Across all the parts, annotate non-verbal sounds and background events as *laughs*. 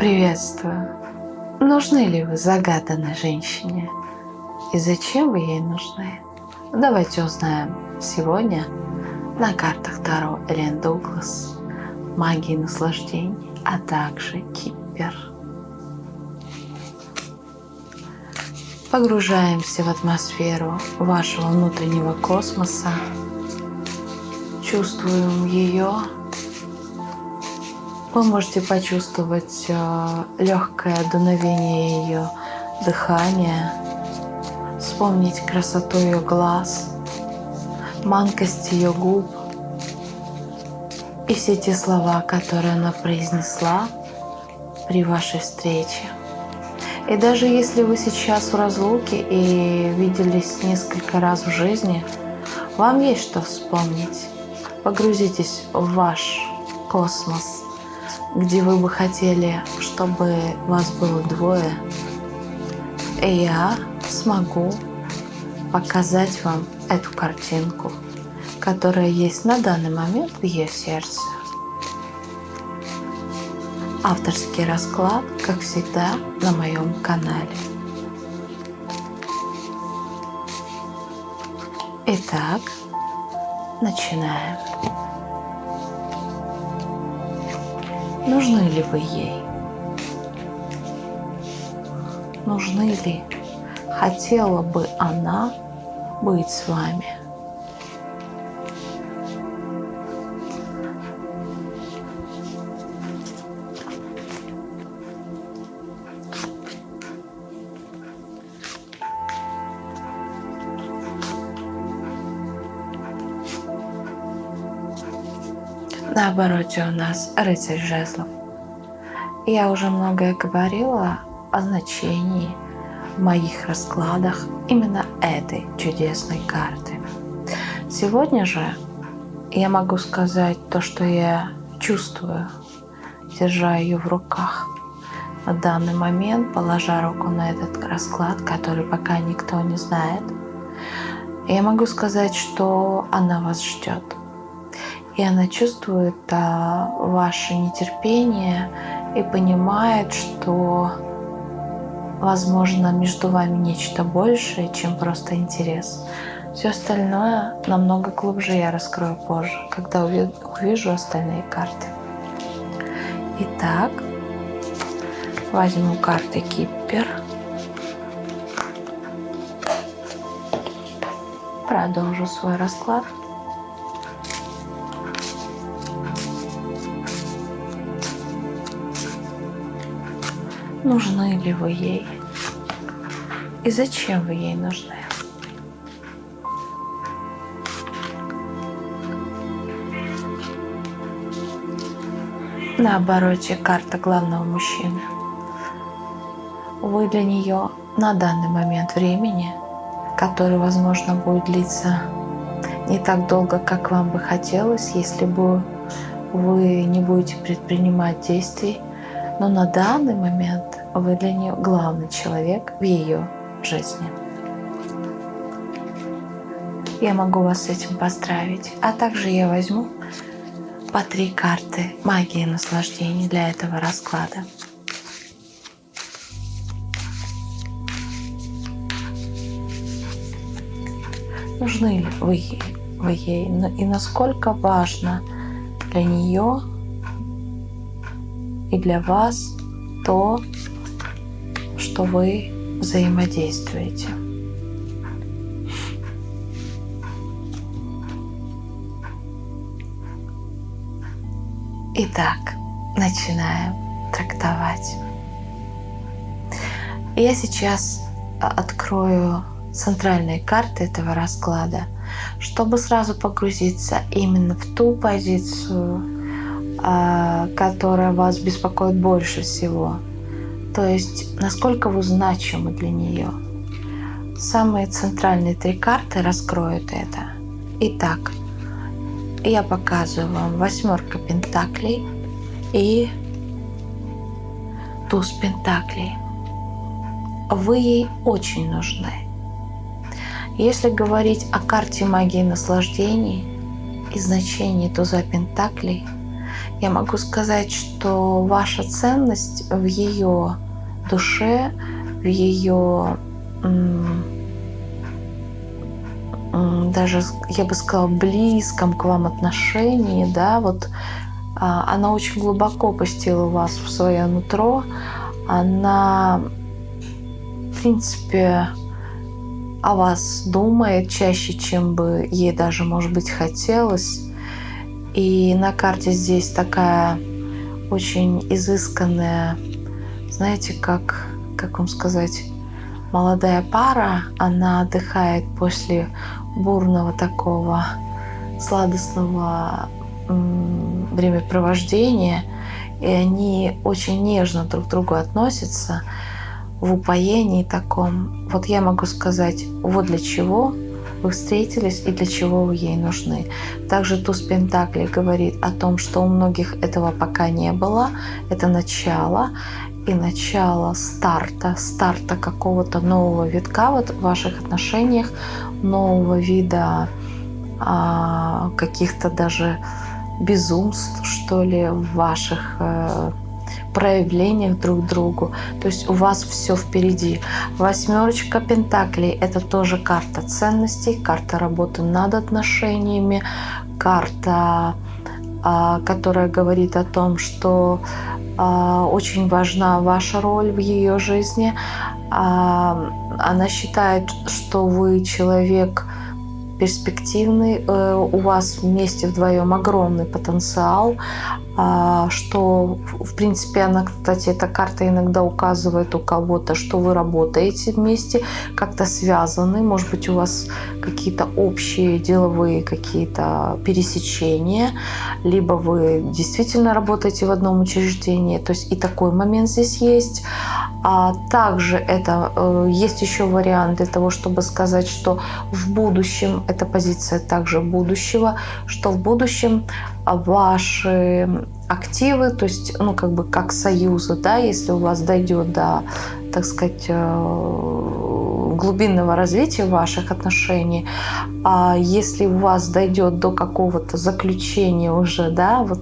Приветствую. Нужны ли вы загаданной женщине? И зачем вы ей нужны? Давайте узнаем сегодня на картах Таро Элен Дуглас, магии наслаждений, а также Кипер. Погружаемся в атмосферу вашего внутреннего космоса, чувствуем ее вы можете почувствовать э, легкое дуновение ее дыхания, вспомнить красоту ее глаз, манкость ее губ и все те слова, которые она произнесла при вашей встрече. И даже если вы сейчас в разлуке и виделись несколько раз в жизни, вам есть что вспомнить. Погрузитесь в ваш космос – где вы бы хотели, чтобы вас было двое, и я смогу показать вам эту картинку, которая есть на данный момент в ее сердце. Авторский расклад, как всегда, на моем канале. Итак, начинаем. Нужны ли вы ей? Нужны ли? Хотела бы она быть с вами? На обороте у нас рыцарь жезлов. Я уже многое говорила о значении в моих раскладах именно этой чудесной карты. Сегодня же я могу сказать то, что я чувствую, держа ее в руках. На данный момент, положа руку на этот расклад, который пока никто не знает, я могу сказать, что она вас ждет и она чувствует а, ваше нетерпение и понимает, что возможно между вами нечто большее, чем просто интерес. Все остальное намного глубже я раскрою позже, когда увижу остальные карты. Итак, возьму карты Киппер. Продолжу свой расклад. Нужны ли вы ей и зачем вы ей нужны. На обороте карта главного мужчины. Вы для нее на данный момент времени, который, возможно, будет длиться не так долго, как вам бы хотелось, если бы вы не будете предпринимать действий, но на данный момент вы для нее главный человек в ее жизни. Я могу вас с этим поздравить. А также я возьму по три карты магии наслаждений для этого расклада. Нужны ли вы вы ей и насколько важно для нее и для вас то, что вы взаимодействуете. Итак, начинаем трактовать. Я сейчас а, открою центральные карты этого расклада, чтобы сразу погрузиться именно в ту позицию, а, которая вас беспокоит больше всего – то есть насколько вы значимы для нее. Самые центральные три карты раскроют это. Итак, я показываю вам восьмерка пентаклей и туз пентаклей. Вы ей очень нужны. Если говорить о карте магии наслаждений и значении туза пентаклей, я могу сказать, что ваша ценность в ее душе, в ее даже, я бы сказала, близком к вам отношении, да, вот а, она очень глубоко пустила вас в свое нутро, она, в принципе, о вас думает чаще, чем бы ей даже, может быть, хотелось. И на карте здесь такая очень изысканная, знаете, как, как вам сказать, молодая пара, она отдыхает после бурного такого сладостного времяпровождения, и они очень нежно друг к другу относятся в упоении таком. Вот я могу сказать, вот для чего вы встретились и для чего вы ей нужны. Также туз Пентакли говорит о том, что у многих этого пока не было. Это начало и начало старта, старта какого-то нового витка вот в ваших отношениях, нового вида а, каких-то даже безумств, что ли, в ваших э, проявлениях друг другу. То есть у вас все впереди. Восьмерочка Пентаклей – это тоже карта ценностей, карта работы над отношениями, карта, а, которая говорит о том, что а, очень важна ваша роль в ее жизни. А, она считает, что вы человек перспективный, э, у вас вместе вдвоем огромный потенциал, а, что, в принципе, она, кстати, эта карта иногда указывает у кого-то, что вы работаете вместе, как-то связаны, может быть, у вас какие-то общие деловые какие-то пересечения, либо вы действительно работаете в одном учреждении, то есть и такой момент здесь есть. А также это э, есть еще вариант для того, чтобы сказать, что в будущем, эта позиция также будущего, что в будущем ваши активы, то есть, ну, как бы как союза, да, если у вас дойдет до, так сказать, э, глубинного развития ваших отношений, а если у вас дойдет до какого-то заключения уже, да, вот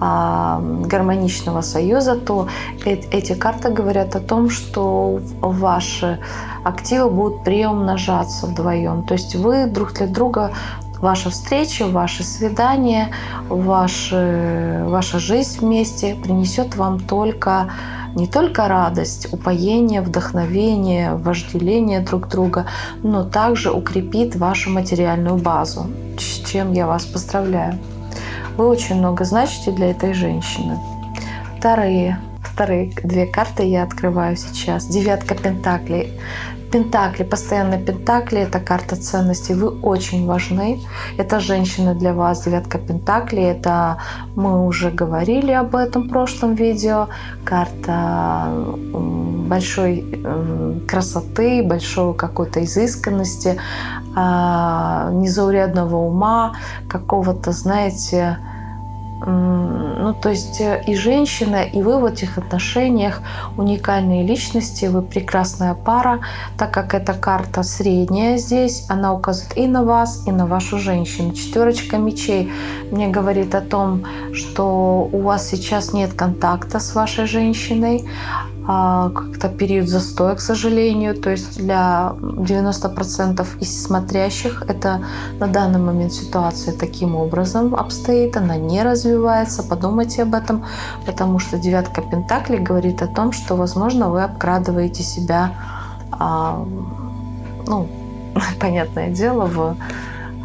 а, гармоничного союза, то эти карты говорят о том, что ваши активы будут приумножаться вдвоем. То есть вы друг для друга ваша встреча, ваше свидание, ваше, ваша жизнь вместе принесет вам только не только радость, упоение, вдохновение, вожделение друг друга, но также укрепит вашу материальную базу, с чем я вас поздравляю. Вы очень много значите для этой женщины. Вторые, вторые две карты я открываю сейчас. Девятка Пентаклей. Пентакли, постоянно Пентакли, это карта ценностей, вы очень важны. Это женщина для вас, девятка Пентакли, это мы уже говорили об этом в прошлом видео. Карта большой красоты, большой какой-то изысканности, а, незаурядного ума, какого-то, знаете, ну, то есть э, и женщина, и вы в этих отношениях уникальные личности, вы прекрасная пара, так как эта карта средняя здесь, она указывает и на вас, и на вашу женщину. Четверочка мечей мне говорит о том, что у вас сейчас нет контакта с вашей женщиной, как-то период застоя, к сожалению. То есть для 90% из смотрящих это на данный момент ситуация таким образом обстоит, она не развивается. Подумайте об этом, потому что девятка Пентаклей говорит о том, что, возможно, вы обкрадываете себя, а, ну, *laughs* понятное дело, в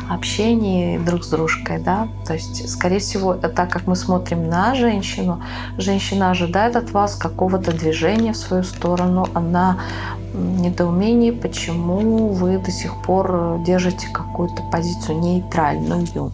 общении друг с дружкой, да, то есть, скорее всего, так как мы смотрим на женщину, женщина ожидает от вас какого-то движения в свою сторону, она в недоумении, почему вы до сих пор держите какую-то позицию нейтральную.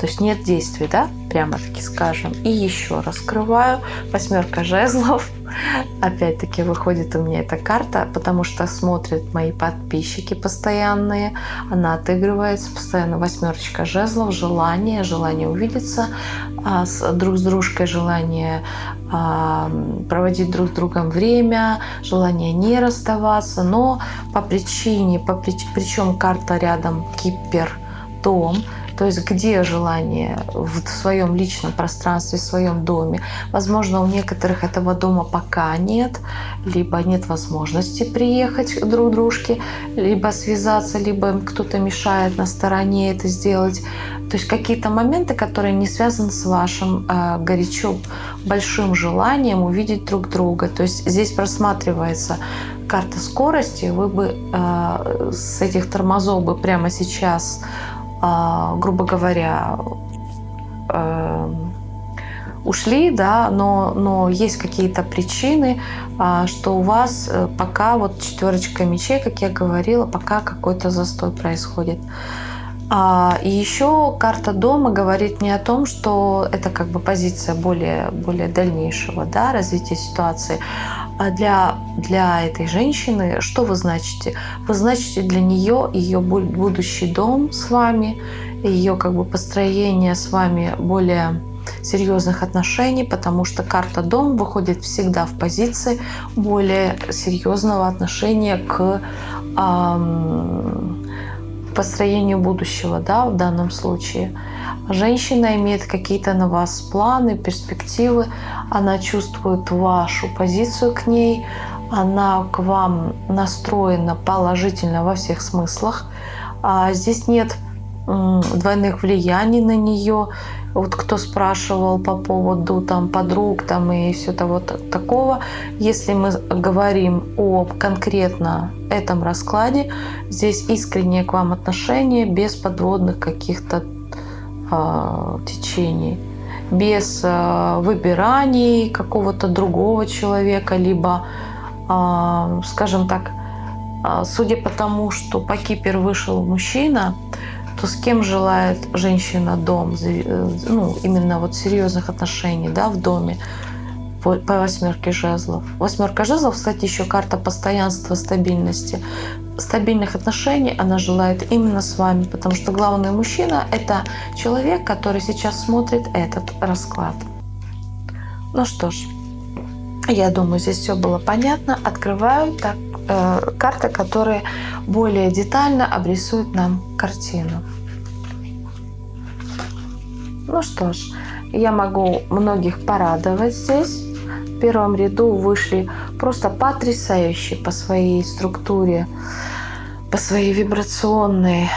То есть нет действий, да, прямо таки скажем. И еще раскрываю восьмерка жезлов. *laughs* Опять-таки выходит у меня эта карта, потому что смотрят мои подписчики постоянные. Она отыгрывается постоянно. Восьмерочка жезлов, желание, желание увидеться а, с, друг с дружкой, желание а, проводить друг с другом время, желание не расставаться. Но по причине, по прич, причем карта рядом Кипер, дом, То есть где желание в своем личном пространстве, в своем доме. Возможно, у некоторых этого дома пока нет, либо нет возможности приехать друг к дружке, либо связаться, либо кто-то мешает на стороне это сделать. То есть какие-то моменты, которые не связаны с вашим э, горячо большим желанием увидеть друг друга. То есть здесь просматривается карта скорости. Вы бы э, с этих тормозов бы прямо сейчас, грубо говоря, э, ушли, да, но, но есть какие-то причины, э, что у вас э, пока вот четверочка мечей, как я говорила, пока какой-то застой происходит. А, и еще карта дома говорит не о том, что это как бы позиция более, более дальнейшего да, развития ситуации, а для, для этой женщины что вы значите? Вы значите для нее ее будущий дом с вами, ее как бы построение с вами более серьезных отношений, потому что карта дом выходит всегда в позиции более серьезного отношения к эм, построению будущего, да, в данном случае. Женщина имеет какие-то на вас планы, перспективы, она чувствует вашу позицию к ней, она к вам настроена положительно во всех смыслах. А здесь нет двойных влияний на нее. Вот кто спрашивал по поводу там подруг там и все того такого, если мы говорим о конкретно этом раскладе, здесь искреннее к вам отношение без подводных каких-то э, течений, без э, выбираний какого-то другого человека, либо, э, скажем так, э, судя по тому, что по Кипер вышел мужчина, то с кем желает женщина дом, э, ну, именно вот серьезных отношений да, в доме по, по восьмерке жезлов. Восьмерка жезлов, кстати, еще карта постоянства, стабильности. Стабильных отношений она желает именно с вами, потому что главный мужчина – это человек, который сейчас смотрит этот расклад. Ну что ж, я думаю, здесь все было понятно. Открываю так, э, карты, которые более детально обрисуют нам картину. Ну что ж, я могу многих порадовать здесь. В первом ряду вышли просто потрясающие по своей структуре, по своей вибрационной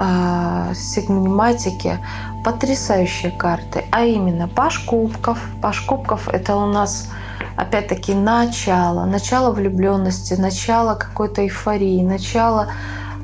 э, сегматике потрясающие карты, а именно Паш Кубков. Паш Кубков это у нас опять-таки начало, начало влюбленности, начало какой-то эйфории, начало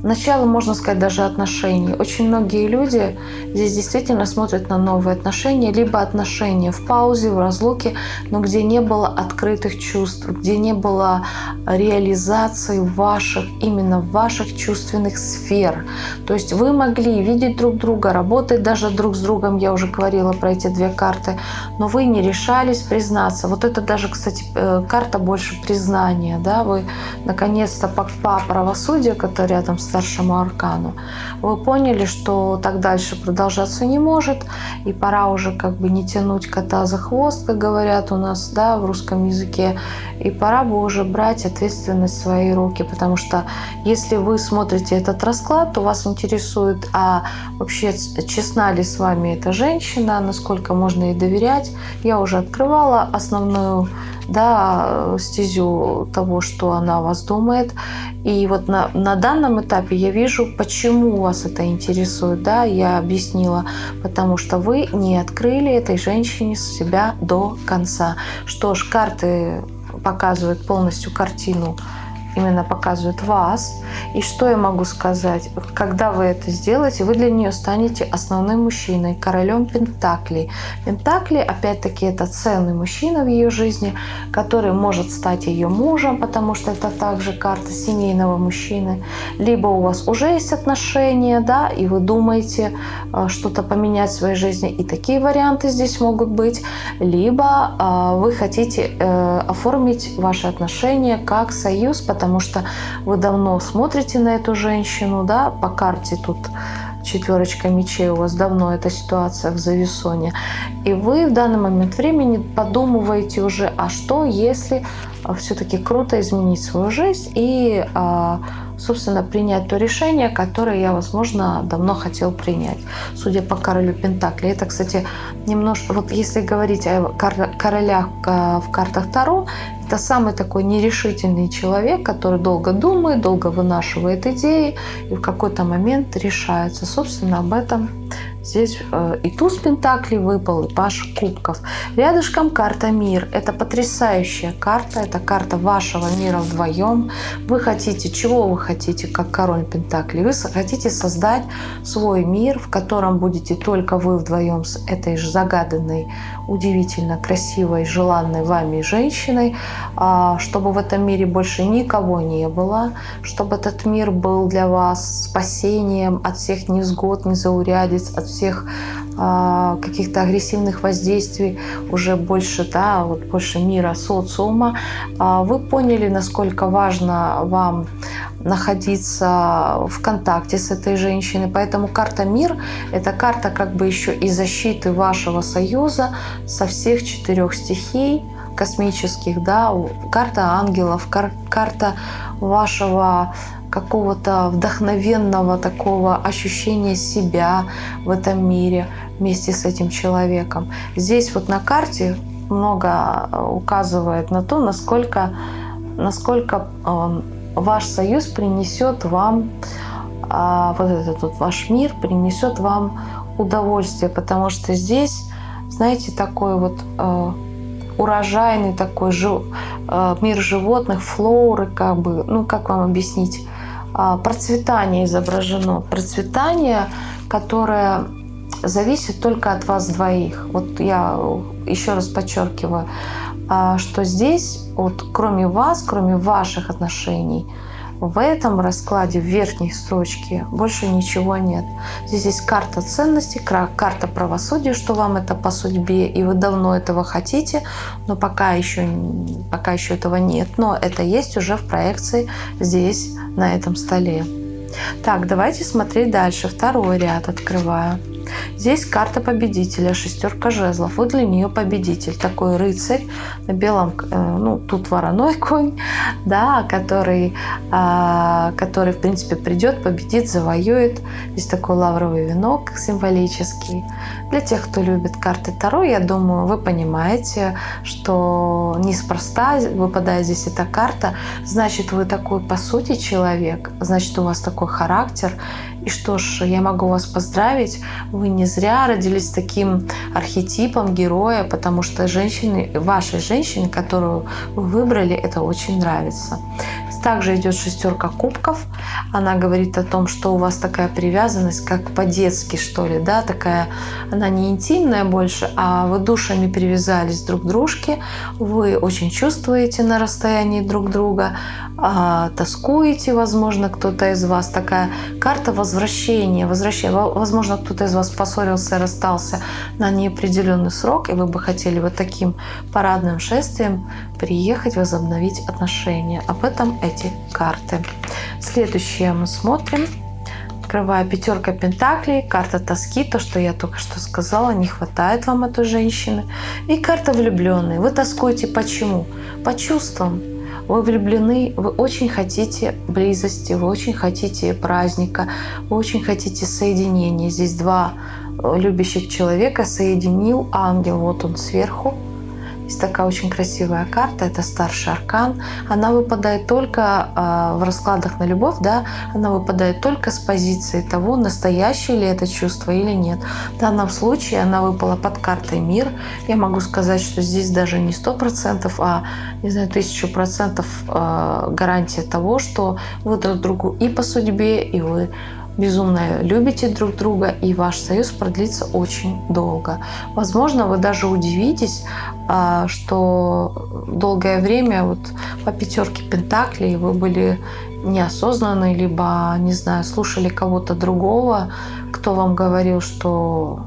начало, можно сказать, даже отношений. Очень многие люди здесь действительно смотрят на новые отношения, либо отношения в паузе, в разлуке, но где не было открытых чувств, где не было реализации ваших, именно ваших чувственных сфер. То есть вы могли видеть друг друга, работать даже друг с другом, я уже говорила про эти две карты, но вы не решались признаться. Вот это даже, кстати, э, карта больше признания. Да? Вы наконец-то по правосудию, который рядом с старшему аркану, вы поняли, что так дальше продолжаться не может, и пора уже как бы не тянуть кота за хвост, как говорят у нас да, в русском языке, и пора бы уже брать ответственность в свои руки, потому что если вы смотрите этот расклад, то вас интересует, а вообще честна ли с вами эта женщина, насколько можно ей доверять. Я уже открывала основную да, стезю того, что она о вас думает. И вот на, на данном этапе я вижу, почему вас это интересует. Да, я объяснила, потому что вы не открыли этой женщине себя до конца. Что ж, карты показывают полностью картину именно показывает вас. И что я могу сказать? Когда вы это сделаете, вы для нее станете основным мужчиной, королем Пентаклей. Пентакли, опять-таки, это ценный мужчина в ее жизни, который может стать ее мужем, потому что это также карта семейного мужчины. Либо у вас уже есть отношения, да, и вы думаете э, что-то поменять в своей жизни, и такие варианты здесь могут быть. Либо э, вы хотите э, оформить ваши отношения как союз, потому что вы давно смотрите на эту женщину, да, по карте тут четверочка мечей, у вас давно эта ситуация в зависоне, и вы в данный момент времени подумываете уже, а что если а, все-таки круто изменить свою жизнь и а, собственно, принять то решение, которое я, возможно, давно хотел принять, судя по королю Пентакли. Это, кстати, немножко, вот если говорить о королях в картах Таро, это самый такой нерешительный человек, который долго думает, долго вынашивает идеи и в какой-то момент решается. Собственно, об этом Здесь э, и туз пентаклей выпал, и паш кубков. Рядышком карта мир. Это потрясающая карта. Это карта вашего мира вдвоем. Вы хотите, чего вы хотите, как король пентаклей? Вы хотите создать свой мир, в котором будете только вы вдвоем с этой же загаданной, удивительно красивой, желанной вами женщиной, а, чтобы в этом мире больше никого не было, чтобы этот мир был для вас спасением от всех невзгод, незаурядиц, от всех э, каких-то агрессивных воздействий, уже больше, да, вот больше мира, социума, э, вы поняли, насколько важно вам находиться в контакте с этой женщиной. Поэтому карта «Мир» — это карта как бы еще и защиты вашего союза со всех четырех стихий, космических, да, карта ангелов, кар карта вашего какого-то вдохновенного такого ощущения себя в этом мире вместе с этим человеком. Здесь вот на карте много э, указывает на то, насколько, насколько э, ваш союз принесет вам, а, вот этот вот ваш мир принесет вам удовольствие, потому что здесь, знаете, такой вот э, урожайный такой мир животных, флоры, как бы, ну как вам объяснить, процветание изображено. Процветание, которое зависит только от вас двоих. Вот я еще раз подчеркиваю, а, что здесь, вот, кроме вас, кроме ваших отношений, в этом раскладе в верхней строчке больше ничего нет. Здесь есть карта ценностей, карта правосудия, что вам это по судьбе, и вы давно этого хотите, но пока еще, пока еще этого нет. Но это есть уже в проекции здесь, на этом столе. Так, давайте смотреть дальше. Второй ряд открываю. Здесь карта победителя, шестерка жезлов. Вот для нее победитель, такой рыцарь на белом, э, ну тут вороной *laughs* конь, да, который, а, который в принципе придет, победит, завоюет. Здесь такой лавровый венок символический. Для тех, кто любит карты Таро, я думаю, вы понимаете, что неспроста выпадает здесь эта карта, значит вы такой по сути человек, значит у вас такой характер, и что ж, я могу вас поздравить, вы не зря родились таким архетипом героя, потому что женщины, вашей женщине, которую вы выбрали, это очень нравится. Также идет шестерка кубков. Она говорит о том, что у вас такая привязанность, как по-детски, что ли, да, такая, она не интимная больше, а вы душами привязались друг к дружке, вы очень чувствуете на расстоянии друг друга, а, тоскуете, возможно, кто-то из вас. Такая карта возвращения, возвращения. Возможно, кто-то из вас поссорился, расстался на неопределенный срок, и вы бы хотели вот таким парадным шествием приехать, возобновить отношения. Об этом эти карты. Следующее мы смотрим. Открываю пятерка пентаклей, карта тоски, то, что я только что сказала, не хватает вам этой женщины. И карта влюбленные. Вы тоскуете почему? По чувствам. Вы влюблены, вы очень хотите близости, вы очень хотите праздника, вы очень хотите соединения. Здесь два любящих человека соединил ангел, вот он сверху, есть такая очень красивая карта, это старший аркан. Она выпадает только э, в раскладах на любовь, да, она выпадает только с позиции того, настоящее ли это чувство или нет. В данном случае она выпала под картой мир. Я могу сказать, что здесь даже не сто процентов, а, не знаю, тысячу процентов э, гарантия того, что вы друг другу и по судьбе, и вы безумно любите друг друга, и ваш союз продлится очень долго. Возможно, вы даже удивитесь, а, что долгое время вот по пятерке пентаклей вы были неосознанны, либо, не знаю, слушали кого-то другого, кто вам говорил, что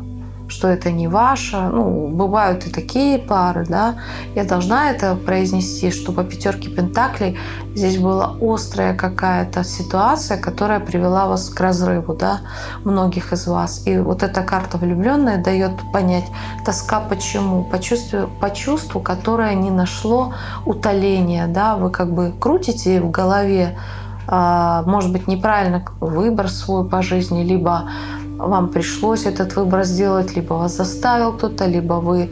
что это не ваше. Ну, бывают и такие пары, да. Я должна это произнести, что по пятерке Пентаклей здесь была острая какая-то ситуация, которая привела вас к разрыву, да, многих из вас. И вот эта карта влюбленная дает понять тоска почему, по чувству, по чувству, которое не нашло утоления, да, вы как бы крутите в голове а, может быть, неправильно выбор свой по жизни, либо вам пришлось этот выбор сделать, либо вас заставил кто-то, либо вы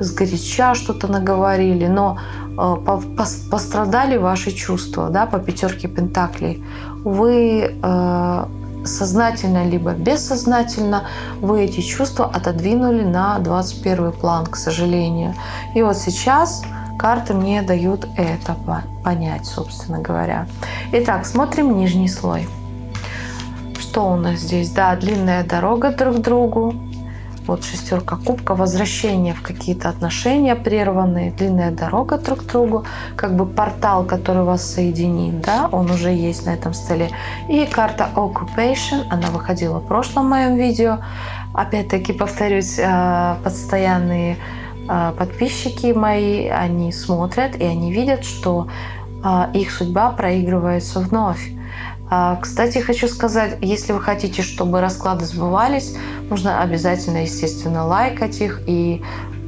сгоряча что-то наговорили, но э, пострадали ваши чувства, да, по пятерке пентаклей. Вы э, сознательно либо бессознательно вы эти чувства отодвинули на 21 план, к сожалению. И вот сейчас карты мне дают это понять, собственно говоря. Итак, смотрим нижний слой. Что у нас здесь? Да, длинная дорога друг к другу, вот шестерка кубка, возвращение в какие-то отношения прерванные, длинная дорога друг к другу, как бы портал, который вас соединит, да, он уже есть на этом столе. И карта Occupation, она выходила в прошлом моем видео. Опять-таки повторюсь, э, постоянные э, подписчики мои, они смотрят и они видят, что э, их судьба проигрывается вновь. А, кстати, хочу сказать, если вы хотите, чтобы расклады сбывались, нужно обязательно, естественно, лайкать их и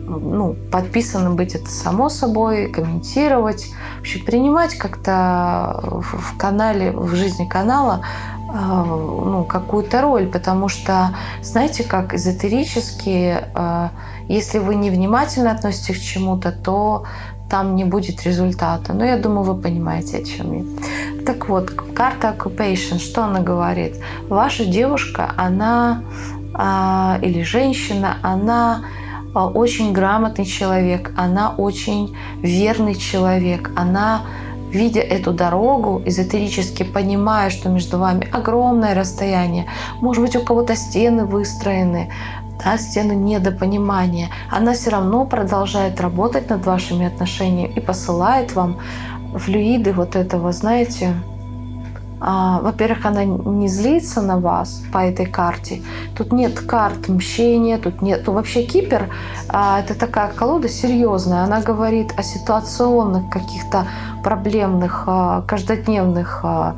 ну, подписанным быть это само собой, комментировать, вообще принимать как-то в канале, в жизни канала а, ну, какую-то роль, потому что, знаете, как эзотерически, а, если вы невнимательно относитесь к чему-то, то там не будет результата. Но я думаю, вы понимаете, о чем я. Так вот, карта Occupation, что она говорит? Ваша девушка, она а, или женщина, она а, очень грамотный человек, она очень верный человек, она видя эту дорогу, эзотерически понимая, что между вами огромное расстояние, может быть, у кого-то стены выстроены, да, стены недопонимания, она все равно продолжает работать над вашими отношениями и посылает вам флюиды вот этого, знаете, а, во-первых, она не злится на вас по этой карте. Тут нет карт мщения, тут нет... Ну, вообще Кипер а, это такая колода серьезная. Она говорит о ситуационных каких-то проблемных, а, каждодневных а,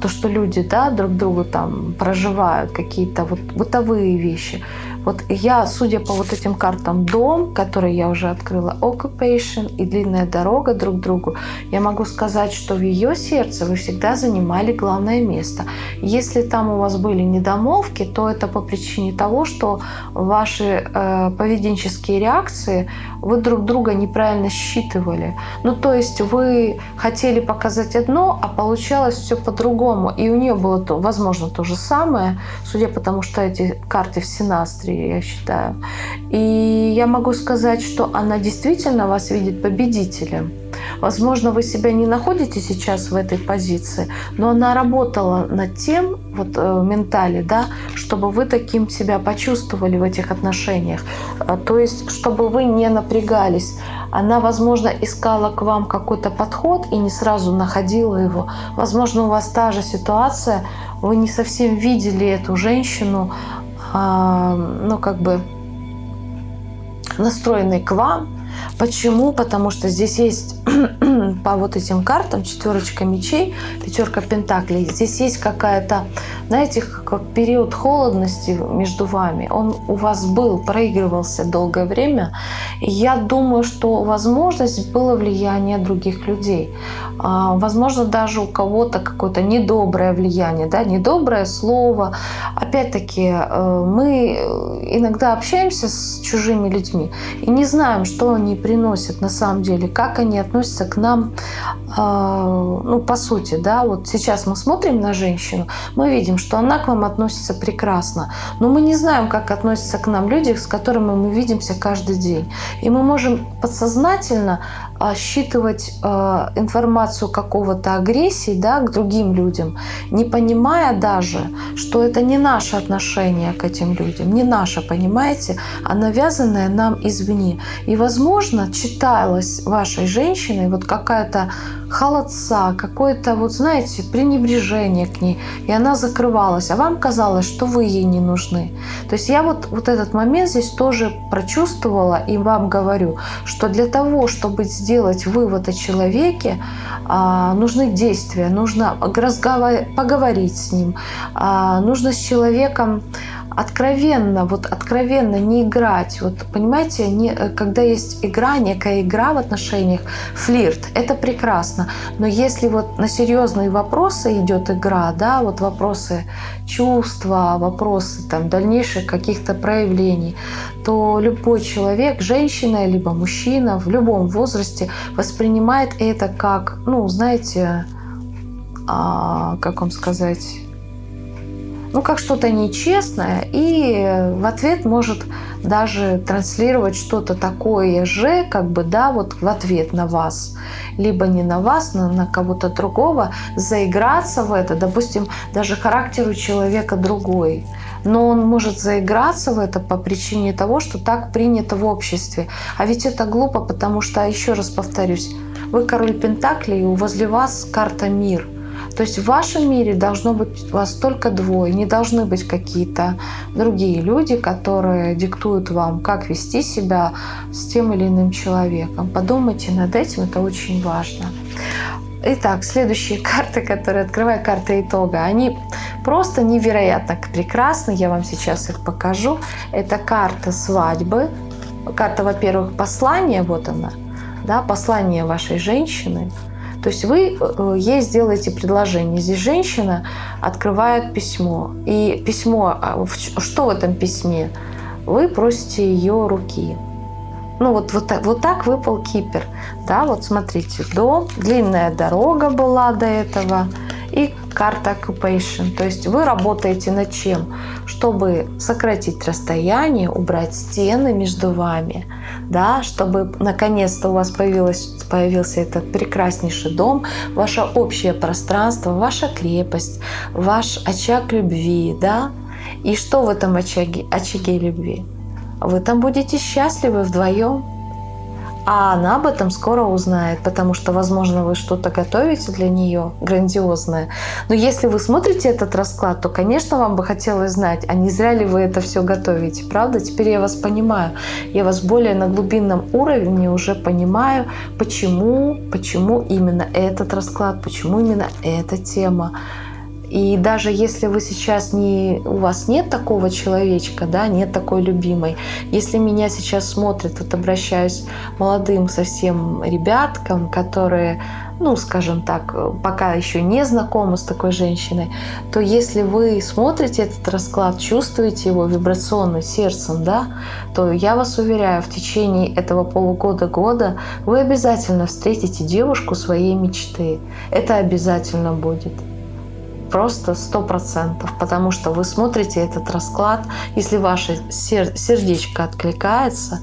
то, что люди да, друг другу там проживают, какие-то вот бытовые вещи. Вот я, судя по вот этим картам дом, который я уже открыла, occupation и длинная дорога друг к другу, я могу сказать, что в ее сердце вы всегда занимали главное место. Если там у вас были недомолвки, то это по причине того, что ваши э, поведенческие реакции вы друг друга неправильно считывали. Ну, то есть вы хотели показать одно, а получалось все по-другому. И у нее было, то, возможно, то же самое, судя по тому, что эти карты в синастре индустрии, я считаю. И я могу сказать, что она действительно вас видит победителем. Возможно, вы себя не находите сейчас в этой позиции, но она работала над тем, вот э, ментале, да, чтобы вы таким себя почувствовали в этих отношениях. А, то есть, чтобы вы не напрягались. Она, возможно, искала к вам какой-то подход и не сразу находила его. Возможно, у вас та же ситуация, вы не совсем видели эту женщину, ну, как бы настроенный к вам. Почему? Потому что здесь есть *clears throat* по вот этим картам четверочка мечей, пятерка пентаклей. Здесь есть какая-то, знаете, как период холодности между вами. Он у вас был, проигрывался долгое время. И я думаю, что возможность было влияние других людей. А, возможно, даже у кого-то какое-то недоброе влияние, да, недоброе слово. Опять-таки, э, мы иногда общаемся с чужими людьми и не знаем, что они приносят на самом деле, как они относятся к нам, а, ну, по сути, да, вот сейчас мы смотрим на женщину, мы видим, что она к вам относится прекрасно, но мы не знаем, как относятся к нам люди, с которыми мы видимся каждый день. И мы можем подсознательно а, считывать а, информацию какого-то агрессии да, к другим людям, не понимая даже, что это не наше отношение к этим людям, не наше, понимаете, а навязанное нам извне. И, возможно, читалось вашей женщиной вот какая-то холодца, какое-то, вот знаете, пренебрежение к ней, и она закрывалась, а вам казалось, что вы ей не нужны. То есть я вот, вот этот момент здесь тоже прочувствовала и вам говорю, что для того, чтобы сделать вывод о человеке, а, нужны действия, нужно разговор... поговорить с ним, а, нужно с человеком откровенно, вот откровенно не играть. Вот понимаете, не, э, когда есть игра, некая игра в отношениях, флирт, это прекрасно. Но если вот на серьезные вопросы идет игра, да, вот вопросы чувства, вопросы там дальнейших каких-то проявлений, то любой человек, женщина либо мужчина в любом возрасте воспринимает это как, ну, знаете, а, как вам сказать, ну, как что-то нечестное, и в ответ может даже транслировать что-то такое же, как бы, да, вот в ответ на вас, либо не на вас, но на кого-то другого, заиграться в это, допустим, даже характер у человека другой, но он может заиграться в это по причине того, что так принято в обществе. А ведь это глупо, потому что, еще раз повторюсь, вы король Пентаклей, и возле вас карта мир – то есть в вашем мире должно быть вас только двое, не должны быть какие-то другие люди, которые диктуют вам, как вести себя с тем или иным человеком. Подумайте над этим, это очень важно. Итак, следующие *laughs* карты, которые открываю, карты итога, они просто невероятно прекрасны. Я вам сейчас их покажу. Это карта свадьбы. Карта, во-первых, послания, вот она, да, послание вашей женщины – то есть вы э, ей сделаете предложение. Здесь женщина открывает письмо. И письмо, а, что в этом письме? Вы просите ее руки. Ну вот, вот, вот так выпал кипер. Да, вот смотрите, дом, длинная дорога была до этого и карта occupation. То есть вы работаете над чем? Чтобы сократить расстояние, убрать стены между вами, да, чтобы наконец-то у вас появилось, появился этот прекраснейший дом, ваше общее пространство, ваша крепость, ваш очаг любви, да. И что в этом очаге, очаге любви? Вы там будете счастливы вдвоем, а она об этом скоро узнает, потому что, возможно, вы что-то готовите для нее грандиозное. Но если вы смотрите этот расклад, то, конечно, вам бы хотелось знать, а не зря ли вы это все готовите, правда? Теперь я вас понимаю. Я вас более на глубинном уровне уже понимаю, почему, почему именно этот расклад, почему именно эта тема. И даже если вы сейчас не, у вас нет такого человечка, да, нет такой любимой, если меня сейчас смотрят, вот обращаюсь молодым совсем ребяткам, которые, ну, скажем так, пока еще не знакомы с такой женщиной, то если вы смотрите этот расклад, чувствуете его вибрационно сердцем, да, то я вас уверяю, в течение этого полугода-года вы обязательно встретите девушку своей мечты. Это обязательно будет просто сто процентов, потому что вы смотрите этот расклад, если ваше сердечко откликается,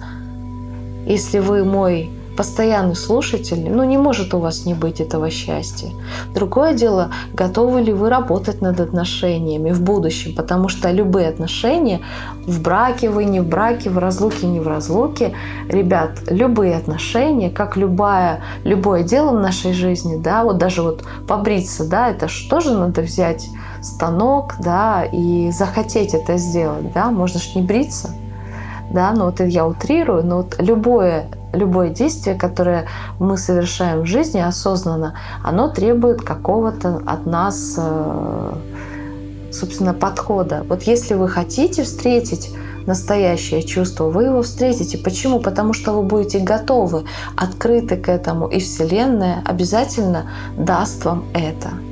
если вы мой постоянный слушатель, ну не может у вас не быть этого счастья. Другое дело, готовы ли вы работать над отношениями в будущем, потому что любые отношения, в браке вы, не в браке, в разлуке, не в разлуке, ребят, любые отношения, как любая, любое дело в нашей жизни, да, вот даже вот побриться, да, это что же надо взять станок, да, и захотеть это сделать, да, можно же не бриться, да, но вот я утрирую, но вот любое любое действие, которое мы совершаем в жизни осознанно, оно требует какого-то от нас, э, собственно, подхода. Вот если вы хотите встретить настоящее чувство, вы его встретите. Почему? Потому что вы будете готовы, открыты к этому, и Вселенная обязательно даст вам это.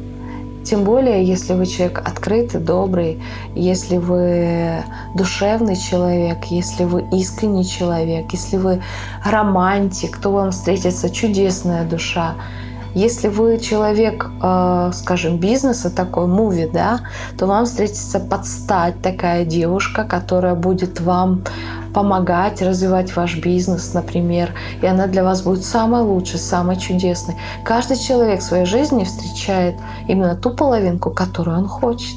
Тем более, если вы человек открытый, добрый, если вы душевный человек, если вы искренний человек, если вы романтик, то вам встретится чудесная душа. Если вы человек, э, скажем, бизнеса, такой муви, да, то вам встретится подстать такая девушка, которая будет вам помогать развивать ваш бизнес, например, и она для вас будет самой лучшей, самой чудесной. Каждый человек в своей жизни встречает именно ту половинку, которую он хочет.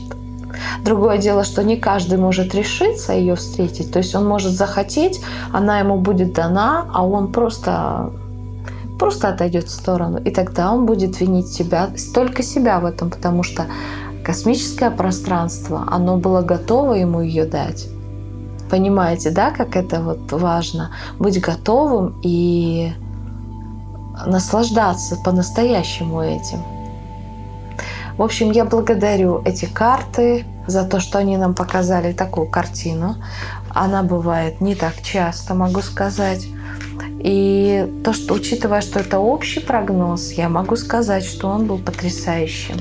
Другое дело, что не каждый может решиться ее встретить. То есть он может захотеть, она ему будет дана, а он просто, просто отойдет в сторону. И тогда он будет винить себя, только себя в этом, потому что космическое пространство, оно было готово ему ее дать. Понимаете, да, как это вот важно? Быть готовым и наслаждаться по-настоящему этим. В общем, я благодарю эти карты, за то, что они нам показали такую картину. Она бывает не так часто, могу сказать. И то, что учитывая, что это общий прогноз, я могу сказать, что он был потрясающим.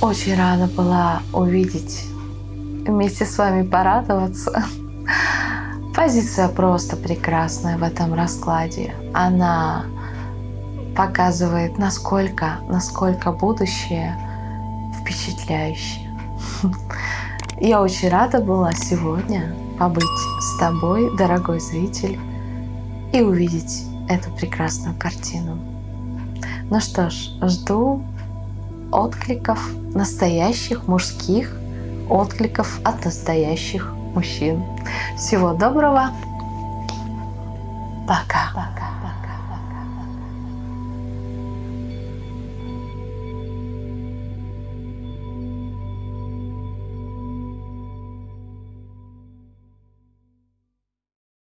Очень рада была увидеть, вместе с вами порадоваться. *laughs* Позиция просто прекрасная в этом раскладе. Она показывает, насколько, насколько будущее впечатляющее. *laughs* Я очень рада была сегодня побыть с тобой, дорогой зритель, и увидеть эту прекрасную картину. Ну что ж, жду откликов настоящих мужских, откликов от настоящих мужчин. Всего доброго. Пока.